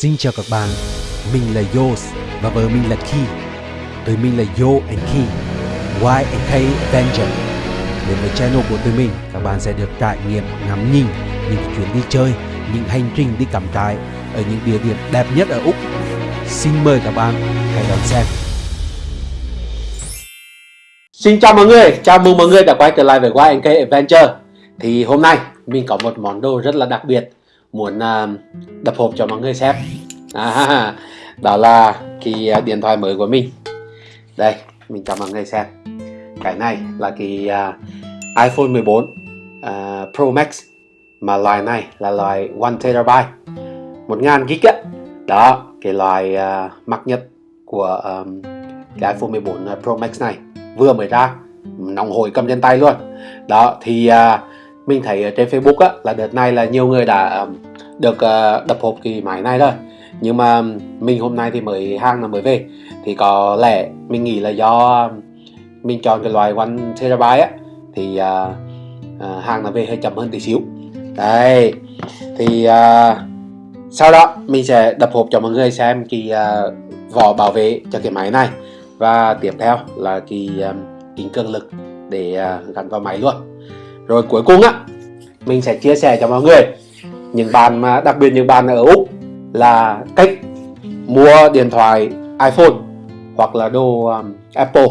Xin chào các bạn, mình là Yos và vợ mình là Key. Tụi mình là Yo and Key, Y and K Avenger. Đến với channel của tụi mình, các bạn sẽ được trải nghiệm ngắm nhìn những chuyến đi chơi, những hành trình đi cắm trại ở những địa điểm đẹp nhất ở Úc. Xin mời các bạn hãy đón xem. Xin chào mọi người, chào mừng mọi người đã quay trở lại với Y and K Adventure Thì hôm nay mình có một món đồ rất là đặc biệt Muốn uh, đập hộp cho mọi người xem. À, Đó là cái uh, điện thoại mới của mình. Đây, mình cho mọi người xem. Cái này là cái uh, iPhone 14 uh, Pro Max. Mà loại này là loại 1TB 1000GB á. Đó, cái loại uh, mắc nhất của um, cái iPhone 14 Pro Max này. Vừa mới ra nóng hổi cầm trên tay luôn. Đó thì uh, mình thấy ở trên Facebook á, là đợt này là nhiều người đã được ờ, đập hộp cái máy này rồi. Nhưng mà mình hôm nay thì mới hàng là mới về. Thì có lẽ mình nghĩ là do mình chọn cái loại one terabyte á thì uh, hàng là về hơi chậm hơn tí xíu. Đây thì uh, sau đó mình sẽ đập hộp cho mọi người xem cái uh, vỏ bảo vệ cho cái máy này. Và tiếp theo là cái uh, kính cường lực để uh, gắn vào máy luôn rồi cuối cùng á mình sẽ chia sẻ cho mọi người những bạn mà đặc biệt những bạn ở úc là cách mua điện thoại iphone hoặc là đồ um, apple.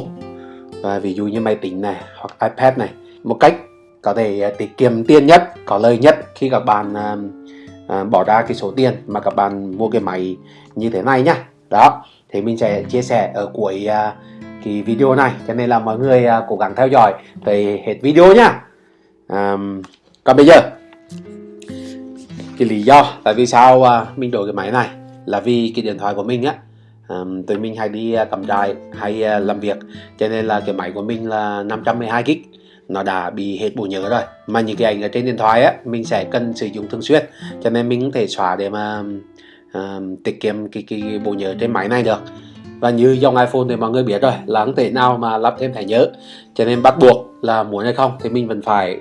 À, ví dụ như máy tính này hoặc ipad này một cách có thể uh, tiết kiệm tiền nhất có lời nhất khi các bạn uh, uh, bỏ ra cái số tiền mà các bạn mua cái máy như thế này nhá. Đó thì mình sẽ chia sẻ ở cuối uh, cái video này. Cho nên là mọi người uh, cố gắng theo dõi tới hết video nhá um, còn bây giờ cái lý do tại vì sao uh, mình đổi cái máy này là vì cái điện thoại của mình á. Um, tụi mình hay đi à, uh, cầm trại hay uh, làm việc cho nên là cái máy của mình là 512 GB nó đã bị hết bộ nhớ rồi. Mà những cái ảnh ở trên điện thoại á mình sẽ cần sử dụng thường xuyên cho nên mình có thể xóa để mà um, tiết kiệm cái, cái bộ nhớ trên máy này được. Và như dòng iPhone thì mọi người biết rồi là không thể nào mà lắp thêm thẻ nhớ. Cho nên bắt buộc là muốn hay không thì mình vẫn phải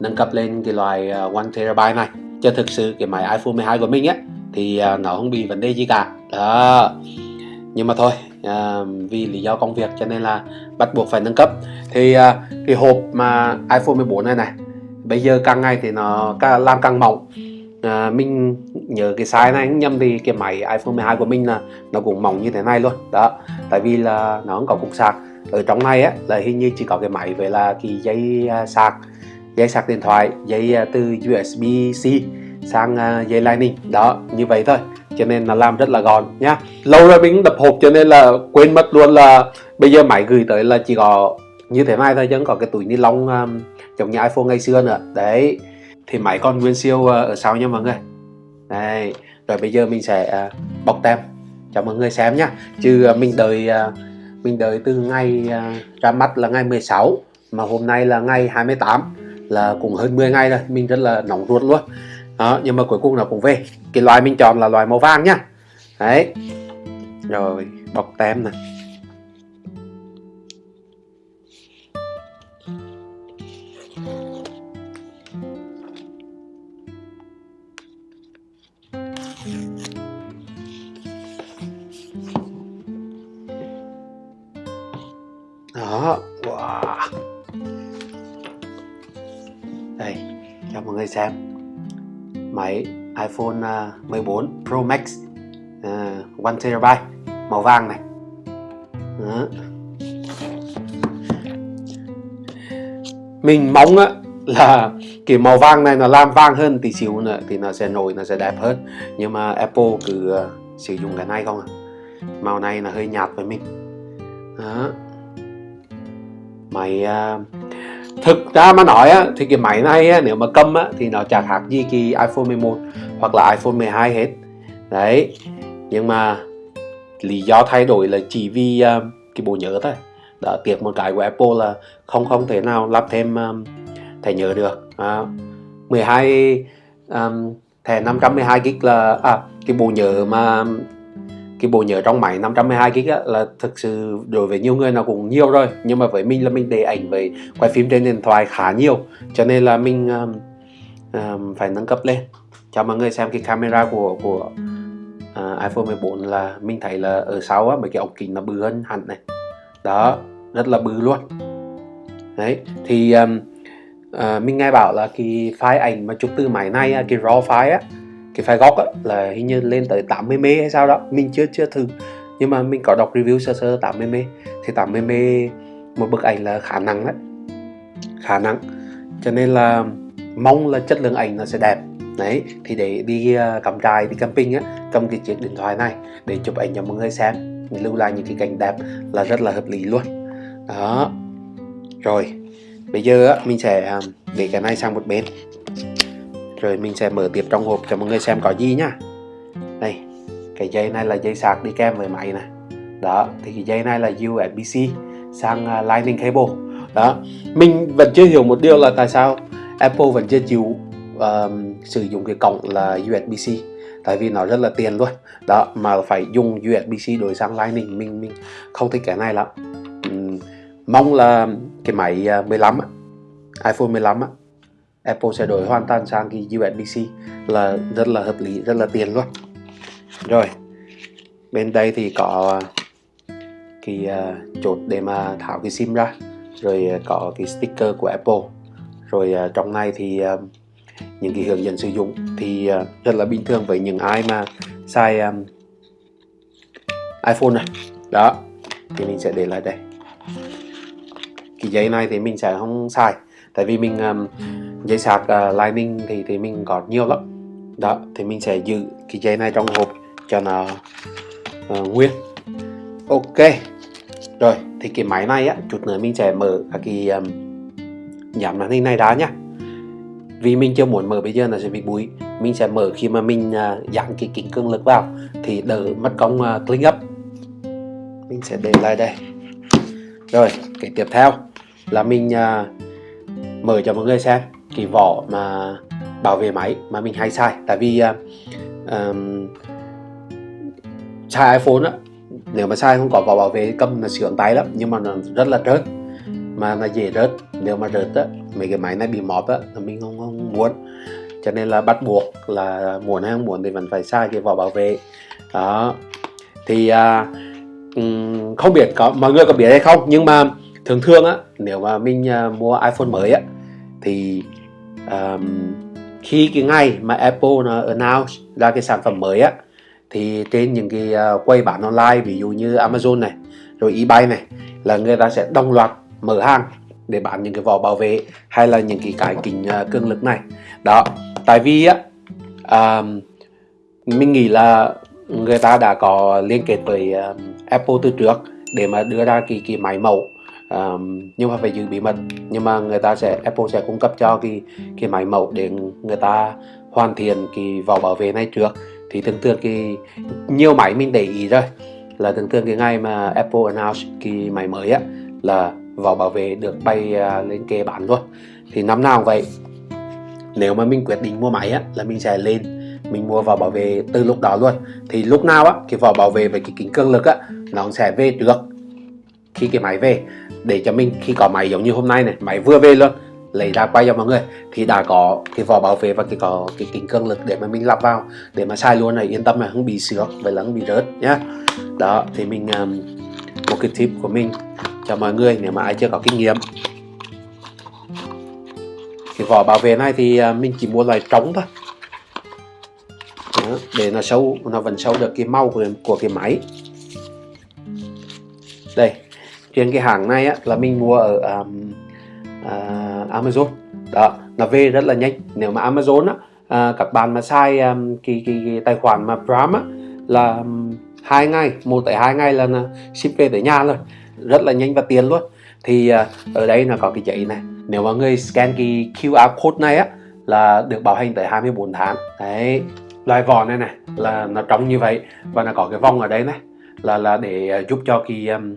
nâng cấp lên cái loại ờ, 1 terabyte này. Cho thực sự cái máy iPhone 12 của mình á thì ờ, nó không bị vấn đề gì cả. Đó. Nhưng mà thôi à, vì lý do công việc cho nên là bắt buộc phải nâng cấp. Thì à, cái hộp mà iPhone 14 này này bây giờ càng ngày thì nó càng, làm càng mỏng. À, mình nhớ cái size này nhầm thì cái máy iPhone 12 của mình là nó cũng mỏng như thế này luôn. Đó. Tại vì là nó không có cục sạc. Ở trong này á là hình như chỉ có cái máy với là cái dây uh, sạc dây sạc điện thoại dây à, từ USB-C sang à, dây Lightning. Đó như vậy thôi. Cho nên là làm rất là gọn nhá. Lâu rồi mình đập hộp cho nên là quên mất luôn là bây giờ máy gửi tới là chỉ có như thế này thôi chứ có cái túi ni lông um, giống như iPhone ngày xưa nữa. Đấy thì máy còn nguyên siêu uh, ở sau nha mọi người. Này rồi bây giờ mình sẽ uh, bọc tem cho mọi người xem nhá. Chứ uh, mình đợi uh, mình đợi từ ngày uh, ra mắt là ngày 16 mà hôm nay là ngày 28 là cũng hơn 10 ngày rồi. Mình rất là nóng ruột luôn. Đó, nhưng mà cuối cùng nó cũng về. Cái loại mình chọn là loại màu vàng nhá đấy. Rồi, bọc tem này. iPhone à, 14 Pro Max à, uh, 1TB màu vàng này. Đó. mình mong á là cái màu vàng này nó làm vàng hơn tí xíu nữa thì nó sẽ nổi nó sẽ đẹp hơn. Nhưng mà Apple cứ uh, sử dụng cái này không à màu này là hơi nhạt với mình. Đó. Máy uh, thực ra mà nói á, thì cái máy này á, nếu mà cầm á, thì nó chẳng khác gì cái iPhone 11 hoặc là iPhone 12 hết. Đấy nhưng mà lý do thay đổi là chỉ vì uh, cái bộ nhớ thôi. Đã tiếc một cái của Apple là không không thể nào lắp thêm um, thẻ nhớ được. À, 12 um, à, thẻ 512 gig là à, cái bộ nhớ mà cái bộ nhớ trong máy 512 gig là thực sự đối với nhiều người nó cũng nhiều rồi. Nhưng mà với mình là mình để ảnh với quay phim trên điện thoại khá nhiều. Cho nên là mình um, um, phải nâng cấp lên cho mọi người xem cái camera của của uh, iPhone 14 là mình thấy là ở sau á mấy cái ống kính nó bự hơn hẳn này. Đó rất là bự luôn. Đấy thì um, uh, mình nghe bảo là cái file ảnh mà chụp từ máy này cái raw file á cái file góc á là hình như lên tới 80 m hay sao đó. Mình chưa chưa thử. Nhưng mà mình có đọc review sơ sơ 80 m thì 80 m một bức ảnh là khả năng đấy. Khả năng cho nên là mong là chất lượng ảnh nó sẽ đẹp đấy thì để đi ờ, uh, cắm trại đi camping á cầm cái chiếc điện thoại này để chụp ảnh cho mọi người xem lưu lại những cái cảnh đẹp là rất là hợp lý luôn. Đó. Rồi bây giờ á, mình sẽ ờ, để cái này sang một bên. Rồi mình sẽ mở tiếp trong hộp cho mọi người xem có gì nhá. Đây cái dây này là dây sạc đi kèm với máy này đó thì cái dây này là USB-C sang uh, Lightning cable. Đó mình vẫn chưa hiểu một điều là tại sao Apple vẫn chưa chịu uh, sử dụng cái cổng là USB-C tại vì nó rất là tiền luôn. Đó mà phải dùng USB-C đổi sang Lightning. Mình mình không thích cái này lắm. Um, mong là cái máy à, 15 iPhone 15 Apple sẽ đổi hoàn toàn sang cái USB-C là rất là hợp lý rất là tiền luôn. Rồi bên đây thì có cái uh, chốt để mà tháo cái sim ra rồi à, có cái sticker của Apple. Rồi uh, trong này thì uh, những cái hướng dẫn sử dụng thì uh, rất là bình thường với những ai mà xài um, iPhone này. Đó thì mình sẽ để lại đây. Cái giấy này thì mình sẽ không xài tại vì mình um, giấy sạc uh, Lightning thì thì mình có nhiều lắm. Đó thì mình sẽ giữ cái giấy này trong hộp cho nó uh, nguyên. Ok rồi thì cái máy này á chút nữa mình sẽ mở các cái um, giảm màn hình này ra nhá vì mình chưa muốn mở bây giờ là sẽ bị bụi. Mình sẽ mở khi mà mình à, uh, dán cái kính cường lực vào thì đỡ mất công uh, clean up. Mình sẽ để lại đây. Rồi cái tiếp theo là mình uh, mở cho mọi người xem cái vỏ mà bảo vệ máy mà mình hay sai, tại vì uh, um, sai iPhone á nếu mà sai không có vỏ bảo vệ cầm là sướng tay lắm nhưng mà nó rất là rớt. Mà nó dễ rớt. Nếu mà rớt á mấy cái máy này bị móp á là mình không, không muốn. Cho nên là bắt buộc là muốn hay không muốn thì vẫn phải xài cái vỏ bảo vệ. Đó. Thì à, không biết có mọi người có biết hay không nhưng mà thường thường á nếu mà mình à, mua iPhone mới á thì um, khi cái ngày mà Apple nó announce ra cái sản phẩm mới á thì trên những cái uh, quầy bán online ví dụ như Amazon này rồi eBay này là người ta sẽ đồng loạt mở hàng để bán những cái vỏ bảo vệ hay là những cái cái kính uh, cường lực này. Đó tại vì á uh, mình nghĩ là người ta đã có liên kết với uh, Apple từ trước để mà đưa ra cái cái máy mẫu. Um, nhưng mà phải giữ bí mật. Nhưng mà người ta sẽ Apple sẽ cung cấp cho cái cái máy mẫu để người ta hoàn thiện cái vỏ bảo vệ này trước. Thì thường thường cái nhiều máy mình để ý rồi. Là thường thường cái ngày mà Apple announce cái máy mới á là vỏ bảo vệ được bay à, lên kê bán luôn. Thì năm nào cũng vậy nếu mà mình quyết định mua máy á là mình sẽ lên mình mua vỏ bảo vệ từ lúc đó luôn. Thì lúc nào á cái vỏ bảo vệ với cái kính cường lực á nó sẽ về được khi cái máy về để cho mình khi có máy giống như hôm nay này máy vừa về luôn lấy ra quay cho mọi người thì đã có cái vỏ bảo vệ và cái có cái kính cường lực để mà mình lắp vào để mà sai luôn này. Yên tâm là không bị sướng, và là không bị rớt nhá. Đó thì mình um, một cái tip của mình cho mọi người nếu mà ai chưa có kinh nghiệm. Cái vỏ bảo vệ này thì à, mình chỉ mua loại trống thôi. Đó, để nó sâu nó vẫn sâu được cái màu của, của cái máy. Đây trên cái hàng này á, là mình mua ở um, uh, Amazon. Đó nó về rất là nhanh. Nếu mà Amazon á uh, các bạn mà sai um, cái, cái, cái tài khoản mà Prime á là um, hai ngày một tới hai ngày là ship về tới nhà rồi rất là nhanh và tiền luôn. Thì à, ở đây là có cái giấy này. Nếu mà người scan cái QR code này á là được bảo hành tới 24 tháng. Đấy loại vỏ này này là nó trống như vậy và nó có cái vòng ở đây này là là để à, giúp cho cái um,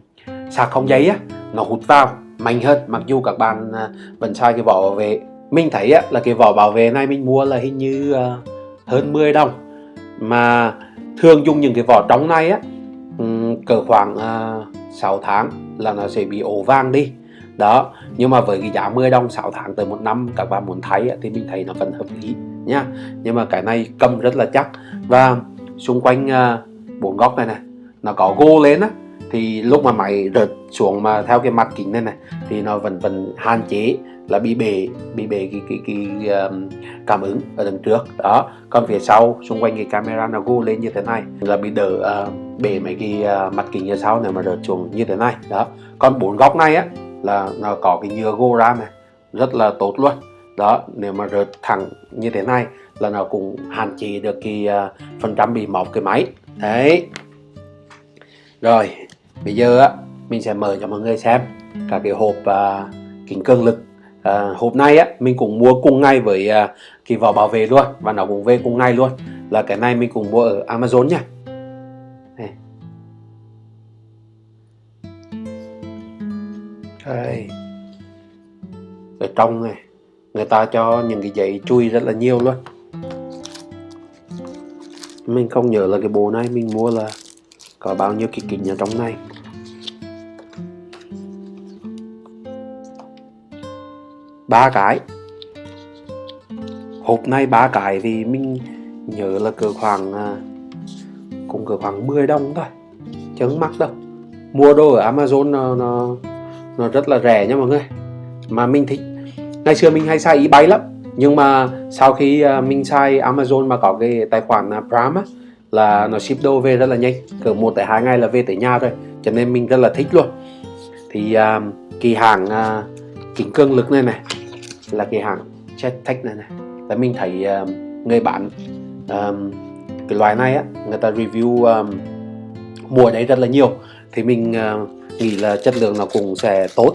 sạc không giấy á nó hút vào mạnh hơn. Mặc dù các bạn uh, vẫn sai cái vỏ bảo vệ. Mình thấy á là cái vỏ bảo vệ này mình mua là hình như uh, hơn 10 đồng. Mà thường dùng những cái vỏ trống này á um, cỡ khoảng uh, 6 tháng là nó sẽ bị ổ vàng đi. Đó, nhưng mà với cái giá 10 đồng 6 tháng tới một năm, các bạn muốn thấy thì mình thấy nó vẫn hợp lý nha nhưng mà cái này cầm rất là chắc. Và xung quanh à, bốn góc này này, nó có gô lên á thì lúc mà máy rớt xuống mà theo cái mặt kính này này thì nó vẫn vẫn hạn chế là bị bể bị bể cái cái, cái, um, cảm ứng ở đằng trước. Đó còn phía sau xung quanh cái camera nó gô lên như thế này là bị đỡ uh, bể mấy cái ờ, uh, mặt kính ở sau này mà rớt xuống như thế này. Đó còn bốn góc này á là nó có cái nhựa gô ra này rất là tốt luôn. Đó nếu mà rớt thẳng như thế này là nó cũng hạn chế được cái uh, phần trăm bị mọc cái máy. Đấy. Rồi bây giờ á mình sẽ mở cho mọi người xem cả cái hộp à, kính cường lực. À, hộp này á mình cũng mua cùng ngay với à, cái vỏ bảo vệ luôn và nó cũng về cùng ngay luôn. Là cái này mình cũng mua ở Amazon nha. Này. Đây. Ở trong này người ta cho những cái giấy chui rất là nhiều luôn. Mình không nhớ là cái bộ này mình mua là có bao nhiêu cái kính ở trong này? Ba cái. Hộp này ba cái thì mình nhớ là cỡ khoảng à, cũng cỡ khoảng 10 đồng thôi. Chẳng mắc đâu. Mua đồ ở Amazon nó, nó nó rất là rẻ nha mọi người. Mà mình thích. Ngày xưa mình hay xài eBay lắm. Nhưng mà sau khi à, mình xài Amazon mà có cái tài khoản à, Prime á là nó ship đồ về rất là nhanh. Cỡ một tới hai ngày là về tới nhà rồi cho nên mình rất là thích luôn. Thì à, um, kỳ hàng uh, kính cường lực này này là cái hàng Jettech này này là mình thấy um, người bán um, cái loại này á người ta review um, mua đấy rất là nhiều. Thì mình uh, nghĩ là chất lượng nó cũng sẽ tốt.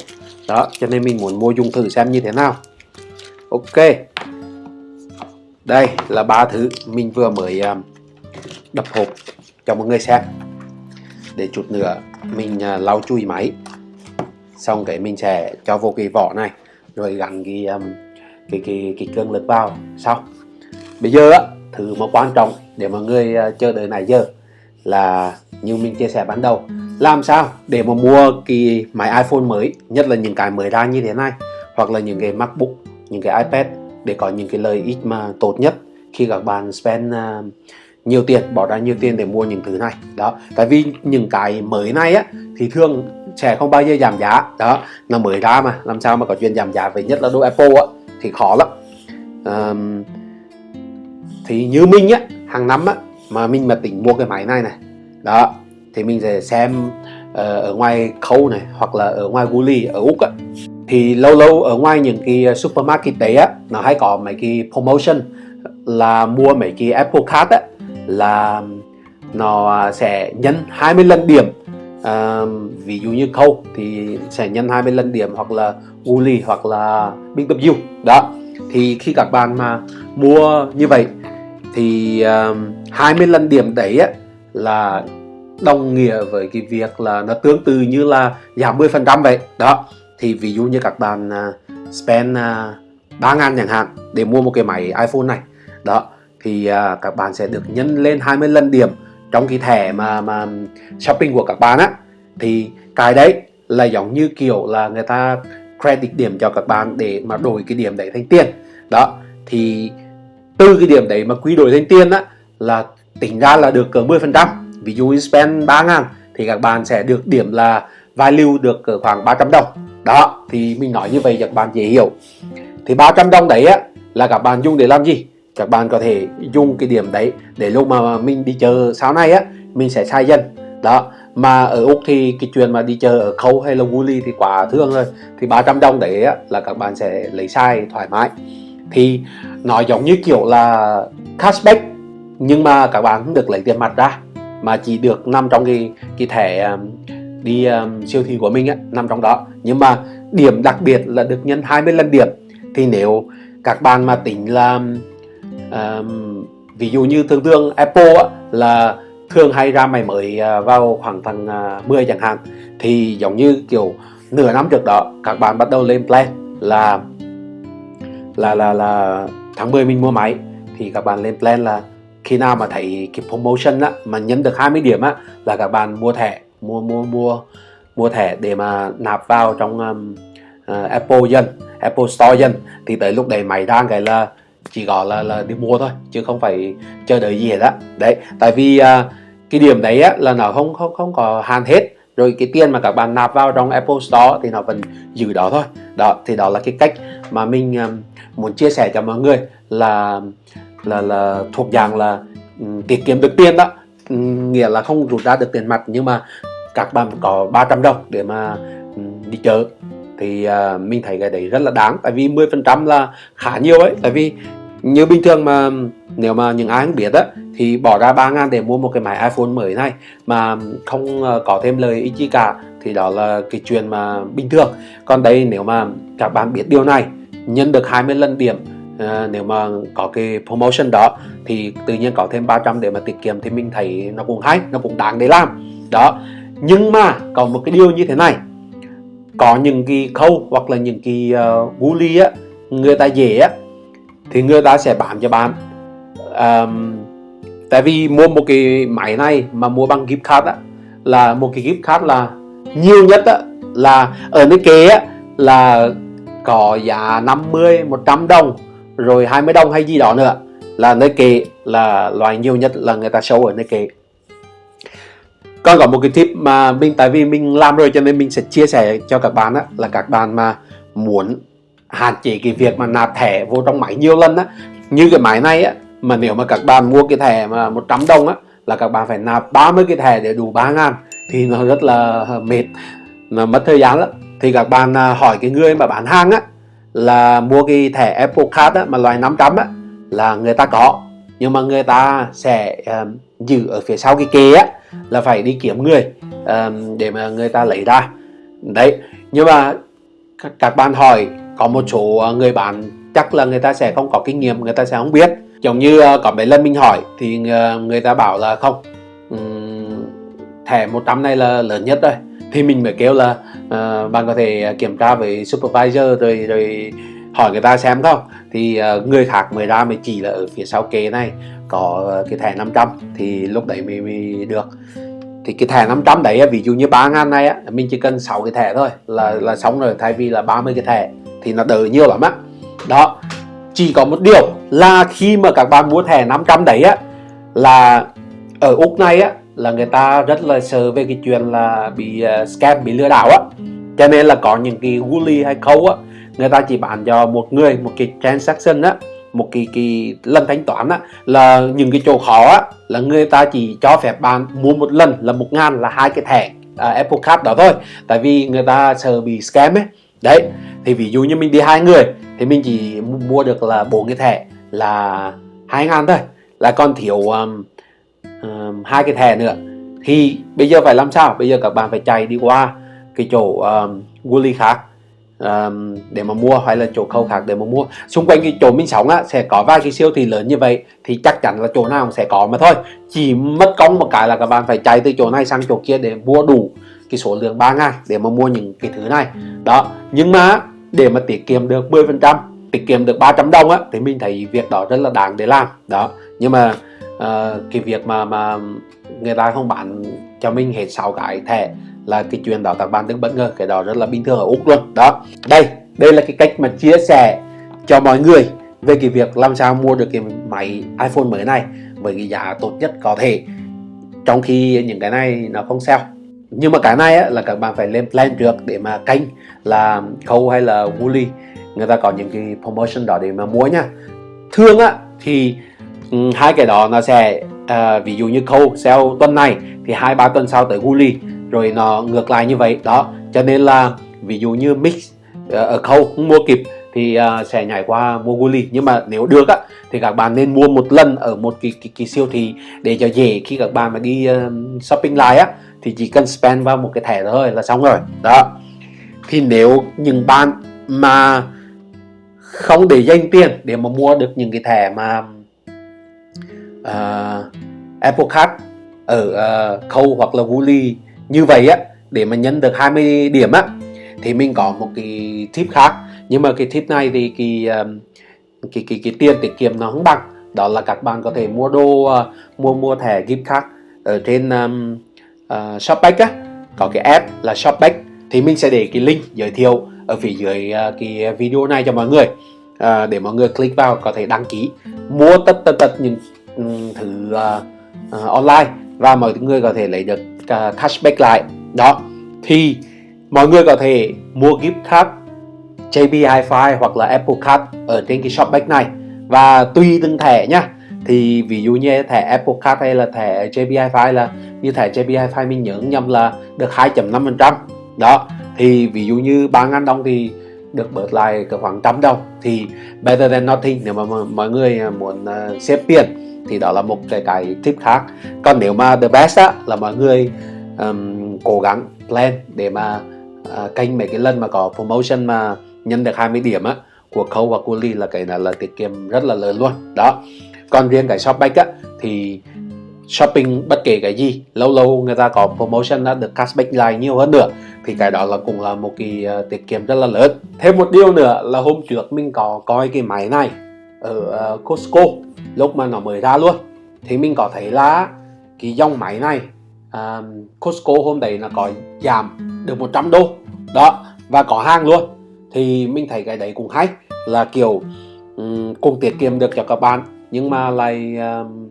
Đó cho nên mình muốn mua dùng thử xem như thế nào. Ok. Đây là ba thứ mình vừa mới uh, đập hộp cho mọi người xem. Để chút nữa mình uh, lau chui máy. Xong cái mình sẽ cho vô cái vỏ này rồi gắn cái um, cái cái cái cương lực vào. Sau bây giờ á thứ mà quan trọng để mọi người uh, chờ đợi này giờ là như mình chia sẻ ban đầu làm sao để mà mua cái máy iPhone mới nhất là những cái mới ra như thế này hoặc là những cái MacBook những cái iPad để có những cái lợi ích mà tốt nhất khi các bạn spend uh, nhiều tiền bỏ ra nhiều tiền để mua những thứ này. Đó tại vì những cái mới này á thì thường sẽ không bao giờ giảm giá. Đó nó mới ra mà làm sao mà có chuyện giảm giá về nhất là đồ Apple á thì khó lắm. Um, thì như mình á hàng năm á mà mình mà tính mua cái máy này này đó thì mình sẽ xem uh, ở ngoài khâu này hoặc là ở ngoài Woolly ở Úc á. Thì lâu lâu ở ngoài những cái supermarket đấy á nó hay có mấy cái promotion là mua mấy cái Apple Card á là nó sẽ nhân 20 lần điểm. À, ví dụ như khâu thì sẽ nhân 20 lần điểm hoặc là uli hoặc là Big W đó thì khi các bạn mà mua như vậy thì à, uh, 20 lần điểm đấy á, là đồng nghĩa với cái việc là nó tương tự như là giảm 10% vậy. Đó thì ví dụ như các bạn uh, spend à, uh, 3 ngàn chẳng hạn để mua một cái máy iPhone này. Đó thì uh, các bạn sẽ được nhân lên 20 lần điểm trong cái thẻ mà mà shopping của các bạn á. Thì cái đấy là giống như kiểu là người ta credit điểm cho các bạn để mà đổi cái điểm đấy thành tiền. Đó thì từ cái điểm đấy mà quy đổi thành tiền á là tính ra là được cỡ 10% ví dụ như spend 3 ngàn thì các bạn sẽ được điểm là value được cỡ khoảng 300 đồng. Đó thì mình nói như vậy cho các bạn dễ hiểu. Thì 300 đồng đấy á là các bạn dùng để làm gì? Các bạn có thể dùng cái điểm đấy để lúc mà mình đi chờ sau này á mình sẽ sai dần. Đó mà ở Úc thì cái chuyện mà đi chờ ở khâu hay là Woolly thì quá thương rồi. Thì 300 đồng đấy á, là các bạn sẽ lấy sai thoải mái. Thì nó giống như kiểu là cashback nhưng mà các bạn không được lấy tiền mặt ra mà chỉ được nằm trong cái cái thẻ um, đi um, siêu thị của mình á nằm trong đó. Nhưng mà điểm đặc biệt là được nhân 20 lần điểm. Thì nếu các bạn mà tính là um, ví dụ như thường thường Apple á, là thường hay ra máy mới à, vào khoảng tháng 10 à, chẳng hạn. Thì giống như kiểu nửa năm trước đó các bạn bắt đầu lên plan là là là là tháng 10 mình mua máy. Thì các bạn lên plan là khi nào mà thấy cái promotion á mà nhân được 20 điểm á là các bạn mua thẻ mua mua mua mua thẻ để mà nạp vào trong um, uh, Apple dân Apple Store dân thì tới lúc đấy máy đang cái là chỉ gọi là là đi mua thôi chứ không phải chờ đợi gì hết á. Đấy tại vì à, cái điểm đấy á, là nó không không không có hạn hết. Rồi cái tiền mà các bạn nạp vào trong Apple Store thì nó vẫn giữ đó thôi. Đó thì đó là cái cách mà mình um, muốn chia sẻ cho mọi người là là là thuộc dạng là um, tiết kiệm được tiền đó. Um, nghĩa là không rút ra được tiền mặt nhưng mà các bạn có 300 đồng để mà um, đi chợ thì uh, mình thấy cái đấy rất là đáng. Tại vì 10% là khá nhiều ấy. Tại vì như bình thường mà nếu mà những ai không biết á thì bỏ ra 3 ngàn để mua một cái máy iPhone mới này mà không ờ, có thêm lời ý chi cả thì đó là cái chuyện mà bình thường. Còn đây nếu mà các bạn biết điều này nhân được 20 lần điểm à, nếu mà có cái promotion đó thì tự nhiên có thêm 300 để mà tiết kiệm thì mình thấy nó cũng hay nó cũng đáng để làm. Đó. Nhưng mà còn một cái điều như thế này có những cái khâu hoặc là những cái ờ, uh, bully á người ta dễ á thì người ta sẽ bán cho bạn. Um, tại vì mua một cái máy này mà mua bằng gift card á là một cái gift card là nhiều nhất á là ở nơi kế á là có giá 50 100 đồng rồi 20 đồng hay gì đó nữa. Là nơi kệ là loại nhiều nhất là người ta show ở nơi kệ còn có một cái tip mà mình tại vì mình làm rồi cho nên mình sẽ chia sẻ cho các bạn á là các bạn mà muốn hạn chế cái việc mà nạp thẻ vô trong máy nhiều lần á như cái máy này á mà nếu mà các bạn mua cái thẻ mà 100 đồng á là các bạn phải nạp 30 cái thẻ để đủ 3 ngàn thì nó rất là mệt nó mất thời gian lắm. Thì các bạn à, hỏi cái người mà bán hàng á là mua cái thẻ Apple Card á, mà loại 500 á là người ta có nhưng mà người ta sẽ um, giữ ở phía sau cái kê á là phải đi kiếm người um, để mà người ta lấy ra. Đấy nhưng mà các, các bạn hỏi có một số ờ, người bán chắc là người ta sẽ không có kinh nghiệm người ta sẽ không biết. Giống như ờ, có mấy lần mình hỏi thì ờ, người ta bảo là không thẻ 100 này là lớn nhất rồi. Thì mình mới kêu là uh, bạn có thể kiểm tra với supervisor rồi rồi hỏi người ta xem không? Thì uh, người khác mới ra mới chỉ là ở phía sau kế này có ờ, cái thẻ 500 thì lúc đấy mới, mới được. Thì cái thẻ 500 đấy ví dụ như 3 ngàn này á mình chỉ cần 6 cái thẻ thôi là là xong rồi thay vì là 30 cái thẻ thì nó đỡ nhiều lắm á. Đó chỉ có một điều là khi mà các bạn mua thẻ 500 đấy á là ở Úc này á là người ta rất là sợ về cái chuyện là bị uh, scam bị lừa đảo á. Cho nên là có những cái gully hay câu á người ta chỉ bán cho một người một cái transaction á một cái cái lần thanh toán á là những cái chỗ khó á là người ta chỉ cho phép bạn mua một lần là một ngàn là hai cái thẻ uh, Apple Card đó thôi. Tại vì người ta sợ bị scam ấy. Đấy thì ví dụ như mình đi hai người thì mình chỉ mua được là bốn cái thẻ là hai ngàn thôi. Là còn thiếu um, um, hai cái thẻ nữa. Thì bây giờ phải làm sao? Bây giờ các bạn phải chạy đi qua cái chỗ um, Woolly khác um, để mà mua hay là chỗ khâu khác để mà mua. Xung quanh cái chỗ mình sống á sẽ có vài cái siêu thị lớn như vậy thì chắc chắn là chỗ nào cũng sẽ có mà thôi. Chỉ mất công một cái là các bạn phải chạy từ chỗ này sang chỗ kia để mua đủ cái số lượng 3 ngàn để mà mua những cái thứ này. Đó nhưng mà để mà tiết kiệm được 10% tiết kiệm được 300 đồng á thì mình thấy việc đó rất là đáng để làm. Đó nhưng mà uh, cái việc mà mà người ta không bán cho mình hết 6 cái thẻ là cái chuyện đó các bạn đừng bất ngờ cái đó rất là bình thường ở úc luôn. Đó đây đây là cái cách mà chia sẻ cho mọi người về cái việc làm sao mua được cái máy iPhone mới này với cái giá tốt nhất có thể trong khi những cái này nó không sale nhưng mà cái này á, là các bạn phải lên plan trước để mà canh là khâu hay là Woolly người ta có những cái promotion đó để mà mua nha. Thường á thì um, hai cái đó nó sẽ uh, ví dụ như khâu sell tuần này thì hai ba tuần sau tới guli rồi nó ngược lại như vậy. Đó cho nên là ví dụ như mix uh, ở khâu không mua kịp thì uh, sẽ nhảy qua mua guli nhưng mà nếu được á thì các bạn nên mua một lần ở một cái, cái, cái siêu thị để cho dễ khi các bạn mà đi uh, shopping lại á thì chỉ cần spend vào một cái thẻ thôi là xong rồi. Đó. Thì nếu những bạn mà không để dành tiền để mà mua được những cái thẻ mà uh, Apple Card ở uh, khâu hoặc là Woolly như vậy á để mà nhân được 20 điểm á thì mình có một cái tip khác. Nhưng mà cái tip này thì cái um, cái cái, cái tiền tiết kiệm nó không bằng. Đó là các bạn có thể mua đồ uh, mua mua thẻ gift card ở trên um, uh, Shopback á. Có cái app là Shopback. Thì mình sẽ để cái link giới thiệu ở phía dưới uh, cái video này cho mọi người. Uh, để mọi người click vào có thể đăng ký. Mua tất tất tất những thử thứ uh, uh, online và mọi người có thể lấy được uh, cashback lại. Đó. Thì mọi người có thể mua gift card JB Hi-Fi hoặc là Apple Card ở trên cái shopback này. Và tùy từng thẻ nhá thì ví dụ như thẻ Apple Card hay là thẻ JB Hi-Fi là như thẻ JB Hi-Fi mình nhớ nhầm là được 2.5% đó. Thì ví dụ như 3.000 đồng thì được bớt lại khoảng trăm đồng. Thì better than nothing nếu mà mọi người muốn ờ, xếp tiền thì đó là một cái cái tip khác. Còn nếu mà the best á là mọi người um, cố gắng plan để mà uh, canh mấy cái lần mà có promotion mà nhân được 20 điểm á của khâu và của ly là cái này là tiết kiệm rất là lớn luôn. Đó. Còn riêng cái shopback á thì shopping bất kể cái gì lâu lâu người ta có promotion đã được cashback lại nhiều hơn nữa thì cái đó là cũng là một cái uh, tiết kiệm rất là lớn. Thêm một điều nữa là hôm trước mình có coi cái máy này ở uh, Costco lúc mà nó mới ra luôn thì mình có thấy là cái dòng máy này uh, Costco hôm đấy là có giảm được 100 đô. Đó và có hàng luôn. Thì mình thấy cái đấy cũng hay là kiểu um, cùng tiết kiệm được cho các bạn nhưng mà lại um,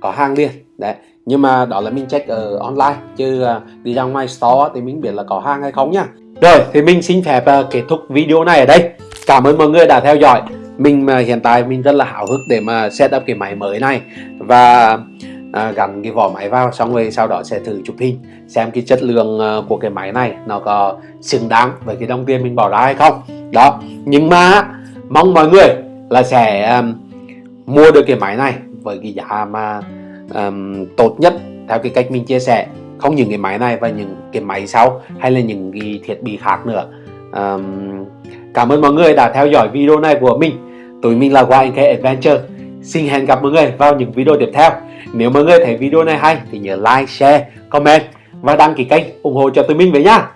có hàng liền. Đấy nhưng mà đó là mình check ở online chứ uh, đi ra ngoài store thì mình biết là có hàng hay không nhá rồi thì mình xin phép uh, kết thúc video này ở đây. Cảm ơn mọi người đã theo dõi mình mà hiện tại mình rất là hào hức để mà set up cái máy mới này và à, gắn cái vỏ máy vào xong rồi sau đó sẽ thử chụp hình xem cái chất lượng uh, của cái máy này nó có xứng đáng với cái đồng tiền mình bỏ ra hay không. Đó nhưng mà mong mọi người là sẽ um, mua được cái máy này với cái giá mà um, tốt nhất theo cái cách mình chia sẻ. Không những cái máy này và những cái máy sau hay là những cái thiết bị khác nữa. Um, cảm ơn mọi người đã theo dõi video này của mình tụi mình là YNK Adventure. Xin hẹn gặp mọi người vào những video tiếp theo. Nếu mọi người thấy video này hay thì nhớ like, share, comment và đăng ký kênh ủng hộ cho tụi mình với nhá.